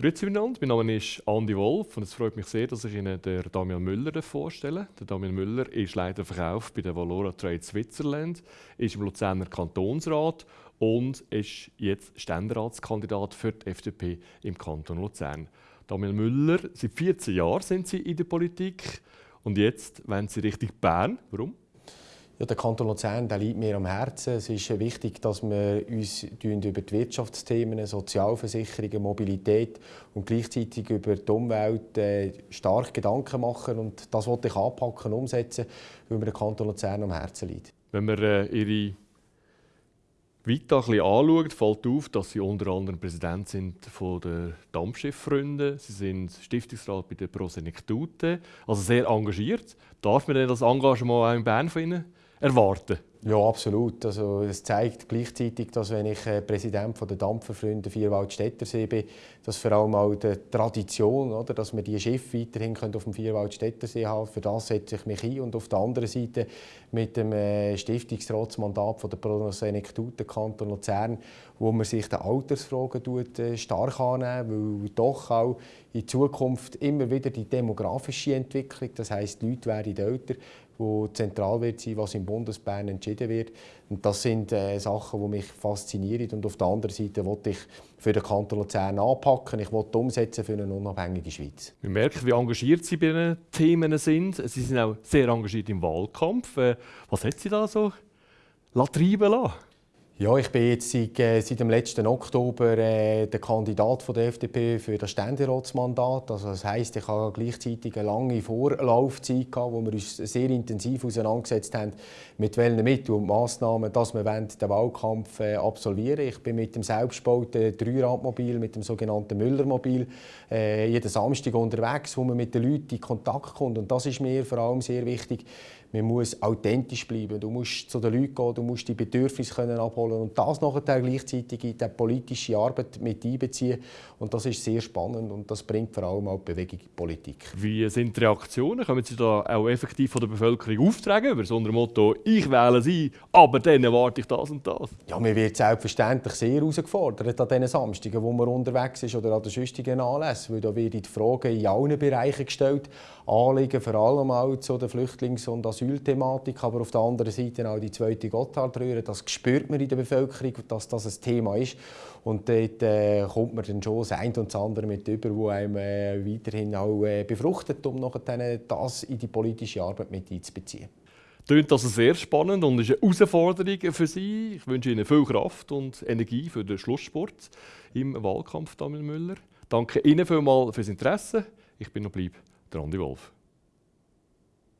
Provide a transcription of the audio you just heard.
Grüezi miteinander, mein Name ist Andi Wolf und es freut mich sehr, dass ich Ihnen den Damian Müller vorstelle. Der Damian Müller ist Leiter Verkauf bei der Valora Trade Switzerland, ist im Luzerner Kantonsrat und ist jetzt Ständeratskandidat für die FDP im Kanton Luzern. Damian Müller, seit 14 Jahren sind Sie in der Politik und jetzt wollen Sie Richtung Bern. Warum? Ja, der Kanton Luzern der liegt mir am Herzen. Es ist wichtig, dass wir uns über die Wirtschaftsthemen, Sozialversicherungen, Mobilität und gleichzeitig über die Umwelt äh, stark Gedanken machen. Und das wollte ich anpacken, umsetzen, weil mir der Kanton Luzern am Herzen liegt. Wenn man äh, Ihre Vita anschaut, fällt auf, dass Sie unter anderem Präsident sind von der Dampfschifffreunde. Sie sind Stiftungsrat bei der Prosenektute, also sehr engagiert. Darf man denn das Engagement auch in Bern Ihnen erwarten? Ja, absolut. Also, es zeigt gleichzeitig, dass wenn ich äh, Präsident der Dampferfreunde Vierwaldstättersee bin, dass vor allem auch die Tradition, oder, dass wir die Schiffe weiterhin auf dem Vierwaldstättersee haben für das setze ich mich ein. Und auf der anderen Seite mit dem äh, Stiftungsratsmandat von der Pronosenektute Kanton Luzern, wo man sich den Altersfragen tut, äh, stark annehmen, weil doch auch in Zukunft immer wieder die demografische Entwicklung, das heißt, die Leute werden älter, wo zentral wird sein, was im Bundesbern entschieden wird. Und das sind äh, Sachen, die mich faszinieren. Und auf der anderen Seite wollte ich für den Kanton Luzern anpacken. Ich wollte umsetzen für eine unabhängige Schweiz. Wir merken, wie engagiert Sie bei diesen Themen sind. Sie sind auch sehr engagiert im Wahlkampf. Äh, was hat Sie da so treiben lassen? Ja, ich bin jetzt seit, äh, seit dem letzten Oktober äh, der Kandidat von der FDP für das Ständeratsmandat. Also das heisst, ich habe gleichzeitig eine lange Vorlaufzeit gehabt, wo wir uns sehr intensiv auseinandergesetzt haben, mit welchen Mitteln und Massnahmen, dass wir den Wahlkampf äh, absolvieren Ich bin mit dem selbstgebauten Dreiradmobil, mit dem sogenannten Müllermobil, äh, jeden Samstag unterwegs, wo man mit den Leuten in Kontakt kommt. Und das ist mir vor allem sehr wichtig. Man muss authentisch bleiben. Du musst zu den Leuten gehen, du musst die Bedürfnisse können abholen und das nachher gleichzeitig in die politische Arbeit mit einbeziehen. Und das ist sehr spannend und das bringt vor allem auch die Bewegung in die Politik. Wie sind die Reaktionen? Können Sie da auch effektiv von der Bevölkerung auftragen über so ein Motto, ich wähle Sie, aber dann erwarte ich das und das? Ja, man wird selbstverständlich sehr herausgefordert an diesen Samstagen, wo man unterwegs ist oder an den sonstigen Anlässen, weil da werden die Fragen in allen Bereichen gestellt, Anliegen vor allem auch zu der Flüchtlings- und Asylthematik, aber auf der anderen Seite auch die zweite Gotthardröhre. Das spürt man in der Bevölkerung, dass das ein Thema ist. Und dort äh, kommt man dann schon das eine und das andere mit über, wo einem äh, weiterhin auch äh, befruchtet, um nachher das in die politische Arbeit mit einzubeziehen. Klingt also sehr spannend und ist eine Herausforderung für Sie. Ich wünsche Ihnen viel Kraft und Energie für den Schlusssport im Wahlkampf, Daniel Müller. Danke Ihnen vielmals fürs Interesse. Ich bin noch bleib der Andi Wolf.